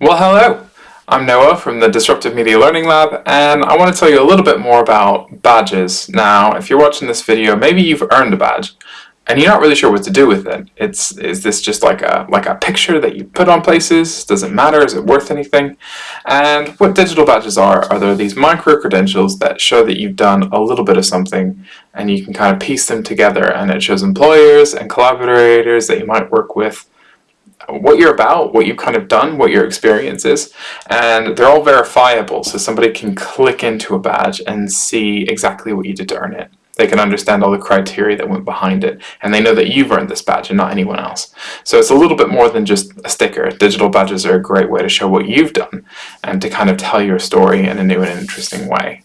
Well, hello! I'm Noah from the Disruptive Media Learning Lab, and I want to tell you a little bit more about badges. Now, if you're watching this video, maybe you've earned a badge, and you're not really sure what to do with it. It's Is this just like a, like a picture that you put on places? Does it matter? Is it worth anything? And what digital badges are, are there these micro-credentials that show that you've done a little bit of something, and you can kind of piece them together, and it shows employers and collaborators that you might work with what you're about, what you've kind of done, what your experience is, and they're all verifiable so somebody can click into a badge and see exactly what you did to earn it. They can understand all the criteria that went behind it, and they know that you've earned this badge and not anyone else. So it's a little bit more than just a sticker. Digital badges are a great way to show what you've done and to kind of tell your story in a new and interesting way.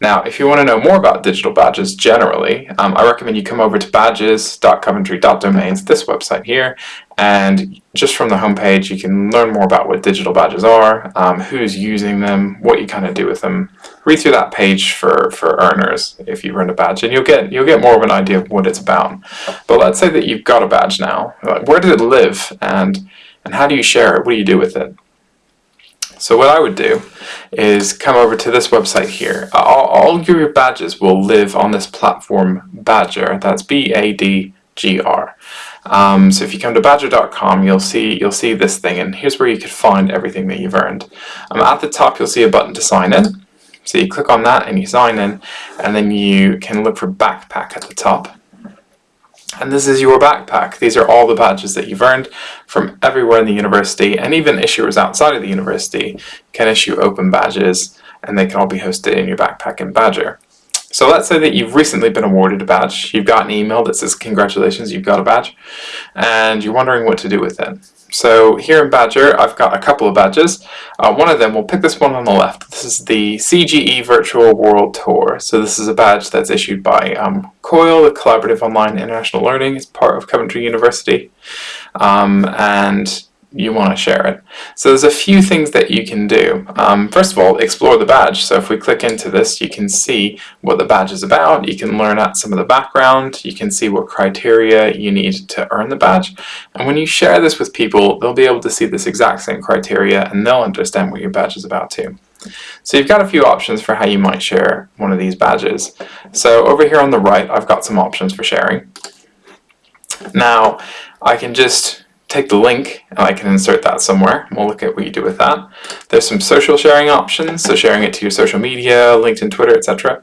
Now, if you want to know more about digital badges generally, um, I recommend you come over to badges.coventry.domains, this website here, and just from the homepage you can learn more about what digital badges are, um, who's using them, what you kind of do with them. Read through that page for, for earners if you earn a badge, and you'll get you'll get more of an idea of what it's about. But let's say that you've got a badge now. Where does it live, and and how do you share it? What do you do with it? So what I would do is come over to this website here. All, all your badges will live on this platform Badgr. That's B-A-D-G-R. Um, so if you come to badgr.com, you'll see you'll see this thing, and here's where you could find everything that you've earned. Um, at the top, you'll see a button to sign in. So you click on that and you sign in, and then you can look for backpack at the top. And this is your backpack. These are all the badges that you've earned from everywhere in the university, and even issuers outside of the university can issue open badges, and they can all be hosted in your backpack in Badgr. So let's say that you've recently been awarded a badge. You've got an email that says, congratulations, you've got a badge, and you're wondering what to do with it. So here in Badgr, I've got a couple of badges. Uh, one of them, we'll pick this one on the left. This is the CGE Virtual World Tour. So this is a badge that's issued by um, COIL, the Collaborative Online International Learning. It's part of Coventry University. Um, and you want to share it. So there's a few things that you can do. Um, first of all, explore the badge. So if we click into this, you can see what the badge is about. You can learn out some of the background. You can see what criteria you need to earn the badge. And when you share this with people, they'll be able to see this exact same criteria and they'll understand what your badge is about too. So you've got a few options for how you might share one of these badges. So over here on the right, I've got some options for sharing. Now, I can just take the link and I can insert that somewhere. We'll look at what you do with that. There's some social sharing options, so sharing it to your social media, LinkedIn, Twitter, etc.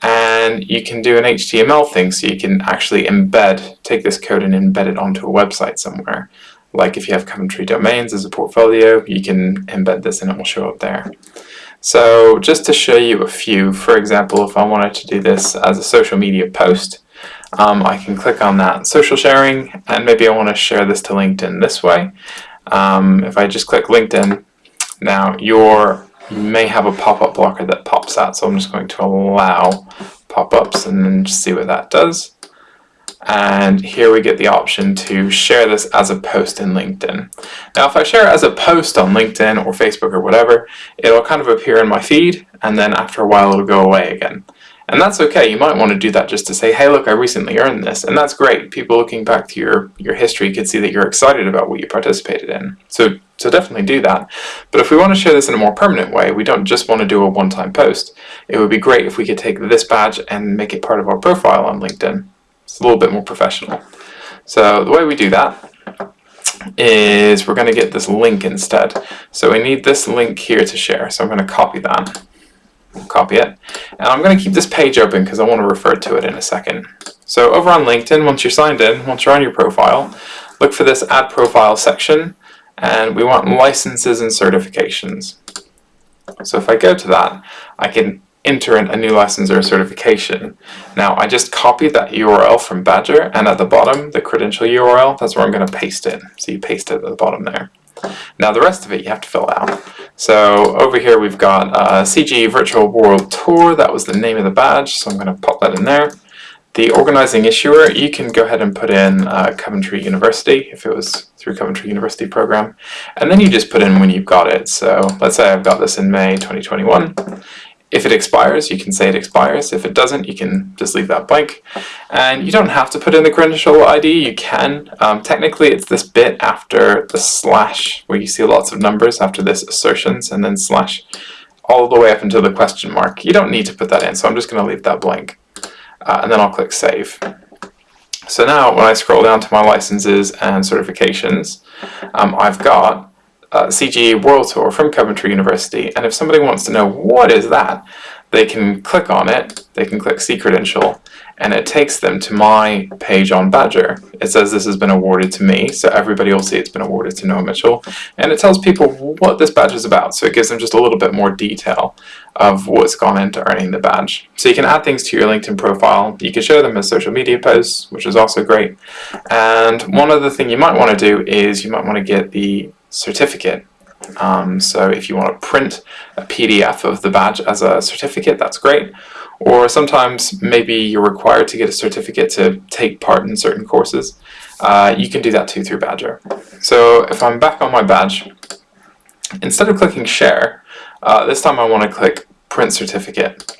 And you can do an HTML thing, so you can actually embed, take this code and embed it onto a website somewhere. Like if you have Coventry domains as a portfolio, you can embed this and it will show up there. So just to show you a few, for example, if I wanted to do this as a social media post, um, I can click on that social sharing and maybe I want to share this to LinkedIn this way. Um, if I just click LinkedIn, now your you may have a pop-up blocker that pops out so I'm just going to allow pop-ups and then just see what that does. And here we get the option to share this as a post in LinkedIn. Now if I share it as a post on LinkedIn or Facebook or whatever, it'll kind of appear in my feed and then after a while it'll go away again. And that's okay, you might want to do that just to say, hey look, I recently earned this, and that's great. People looking back to your, your history could see that you're excited about what you participated in. So, so definitely do that. But if we want to share this in a more permanent way, we don't just want to do a one-time post. It would be great if we could take this badge and make it part of our profile on LinkedIn. It's a little bit more professional. So the way we do that is we're going to get this link instead. So we need this link here to share. So I'm going to copy that copy it. And I'm going to keep this page open because I want to refer to it in a second. So over on LinkedIn, once you're signed in, once you're on your profile, look for this Add Profile section, and we want licenses and certifications. So if I go to that, I can enter in a new license or a certification. Now I just copied that URL from Badgr, and at the bottom, the credential URL, that's where I'm going to paste it. So you paste it at the bottom there. Now the rest of it you have to fill out. So over here we've got uh, CG Virtual World Tour, that was the name of the badge, so I'm going to pop that in there. The organizing issuer, you can go ahead and put in uh, Coventry University, if it was through Coventry University program, and then you just put in when you've got it. So let's say I've got this in May 2021, If it expires, you can say it expires. If it doesn't, you can just leave that blank. And you don't have to put in the credential ID, you can. Um, technically, it's this bit after the slash, where you see lots of numbers after this assertions, and then slash all the way up until the question mark. You don't need to put that in, so I'm just going to leave that blank. Uh, and then I'll click Save. So now when I scroll down to my licenses and certifications, um, I've got uh, CGE World Tour from Coventry University and if somebody wants to know what is that, they can click on it, they can click See Credential and it takes them to my page on Badgr. It says this has been awarded to me, so everybody will see it's been awarded to Noah Mitchell, and it tells people what this badge is about, so it gives them just a little bit more detail of what's gone into earning the badge. So you can add things to your LinkedIn profile, you can show them as social media posts, which is also great, and one other thing you might want to do is you might want to get the certificate um, so if you want to print a PDF of the badge as a certificate, that's great. Or sometimes maybe you're required to get a certificate to take part in certain courses. Uh, you can do that too through Badgr. So if I'm back on my badge, instead of clicking share, uh, this time I want to click print certificate.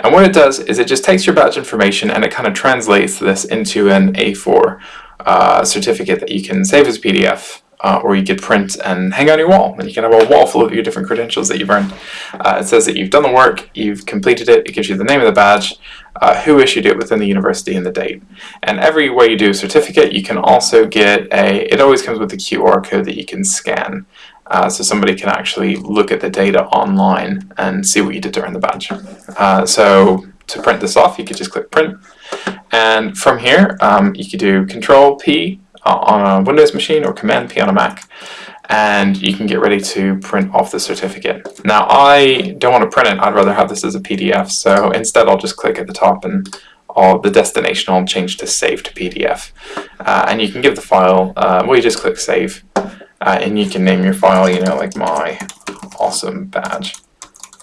And what it does is it just takes your badge information and it kind of translates this into an A4 uh, certificate that you can save as PDF uh, or you could print and hang on your wall and you can have a wall full of your different credentials that you've earned. Uh, it says that you've done the work, you've completed it, it gives you the name of the badge, uh, who issued it within the university and the date. And every way you do a certificate you can also get a, it always comes with a QR code that you can scan. Uh, so somebody can actually look at the data online and see what you did to earn the badge. Uh, so to print this off you could just click print and from here um, you could do control P on a Windows machine or Command P on a Mac and you can get ready to print off the certificate. Now I don't want to print it, I'd rather have this as a PDF so instead I'll just click at the top and all the destination I'll change to save to PDF uh, and you can give the file, uh, well you just click save uh, and you can name your file, you know, like my awesome badge,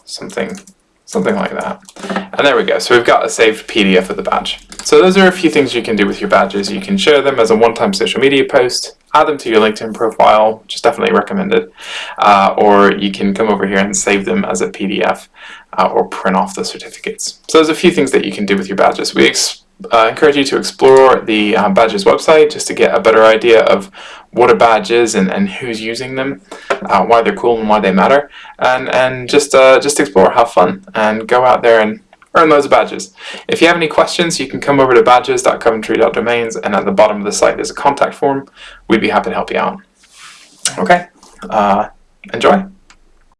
something something like that. And there we go, so we've got a saved PDF of the badge. So those are a few things you can do with your badges. You can share them as a one-time social media post, add them to your LinkedIn profile, which is definitely recommended, uh, or you can come over here and save them as a PDF uh, or print off the certificates. So there's a few things that you can do with your badges. We uh, encourage you to explore the uh, badges website just to get a better idea of what a badge is and, and who's using them, uh, why they're cool and why they matter, and, and just, uh, just explore, have fun, and go out there and earn loads of badges. If you have any questions, you can come over to badges.coventry.domains and at the bottom of the site there's a contact form. We'd be happy to help you out. Okay, uh, enjoy.